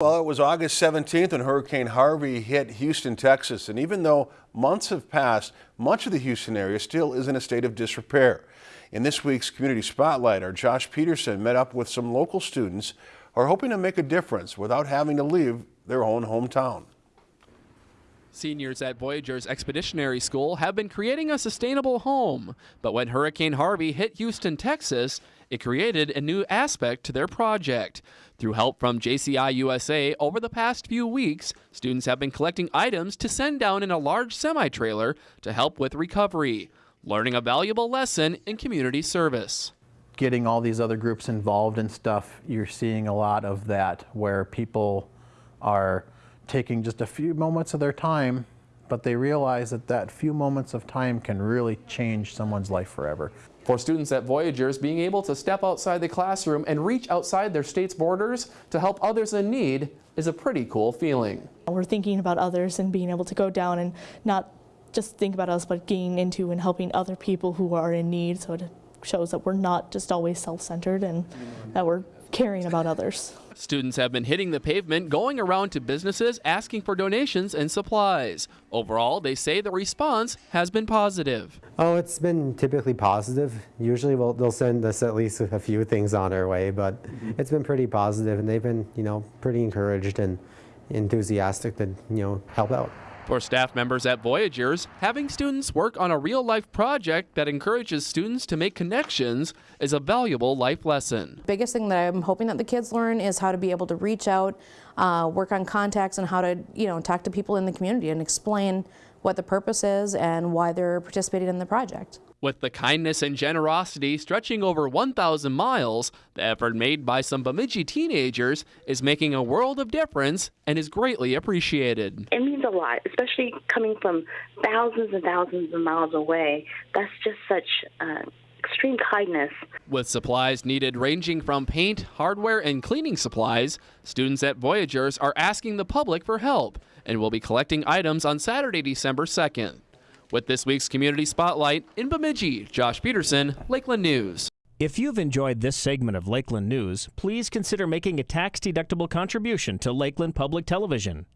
Well, it was August 17th when Hurricane Harvey hit Houston, Texas. And even though months have passed, much of the Houston area still is in a state of disrepair. In this week's Community Spotlight, our Josh Peterson met up with some local students who are hoping to make a difference without having to leave their own hometown. Seniors at Voyageurs Expeditionary School have been creating a sustainable home, but when Hurricane Harvey hit Houston, Texas, it created a new aspect to their project. Through help from JCI USA over the past few weeks, students have been collecting items to send down in a large semi-trailer to help with recovery, learning a valuable lesson in community service. Getting all these other groups involved in stuff, you're seeing a lot of that where people are taking just a few moments of their time, but they realize that that few moments of time can really change someone's life forever. For students at Voyageurs, being able to step outside the classroom and reach outside their state's borders to help others in need is a pretty cool feeling. We're thinking about others and being able to go down and not just think about us, but getting into and helping other people who are in need. So it shows that we're not just always self-centered and that we're caring about others. Students have been hitting the pavement, going around to businesses asking for donations and supplies. Overall, they say the response has been positive. Oh, it's been typically positive. Usually we'll, they'll send us at least a few things on our way, but mm-hmm. it's been pretty positive and they've been, you know, pretty encouraged and enthusiastic to, you know, help out. For staff members at Voyageurs, having students work on a real-life project that encourages students to make connections is a valuable life lesson. Biggest thing that I'm hoping that the kids learn is how to be able to reach out, uh, work on contacts, and how to, you know, talk to people in the community and explain what the purpose is and why they're participating in the project. With the kindness and generosity stretching over 1,000 miles, the effort made by some Bemidji teenagers is making a world of difference and is greatly appreciated. It means a lot, especially coming from thousands and thousands of miles away. That's just such uh, extreme kindness. With supplies needed ranging from paint, hardware, and cleaning supplies, students at Voyageurs are asking the public for help and will be collecting items on Saturday, December 2nd. With this week's Community Spotlight in Bemidji, Josh Peterson, Lakeland News. If you've enjoyed this segment of Lakeland News, please consider making a tax-deductible contribution to Lakeland Public Television.